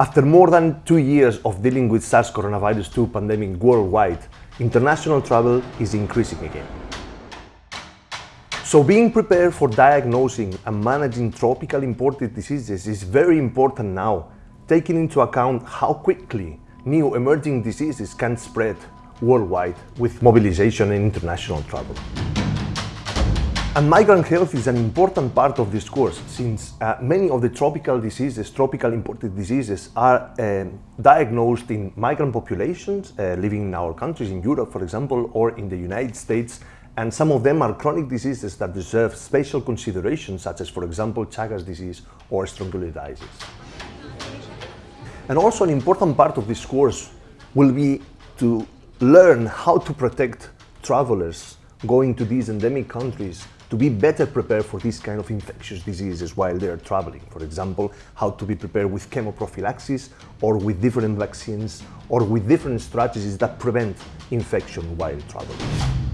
After more than two years of dealing with SARS coronavirus 2 pandemic worldwide, international travel is increasing again. So being prepared for diagnosing and managing tropical imported diseases is very important now, taking into account how quickly new emerging diseases can spread worldwide with mobilization and international travel. And migrant health is an important part of this course since uh, many of the tropical diseases, tropical imported diseases, are uh, diagnosed in migrant populations uh, living in our countries, in Europe, for example, or in the United States. And some of them are chronic diseases that deserve special consideration, such as, for example, Chagas disease or strongyloidiasis. And also an important part of this course will be to learn how to protect travelers going to these endemic countries to be better prepared for these kind of infectious diseases while they're traveling. For example, how to be prepared with chemoprophylaxis or with different vaccines or with different strategies that prevent infection while traveling.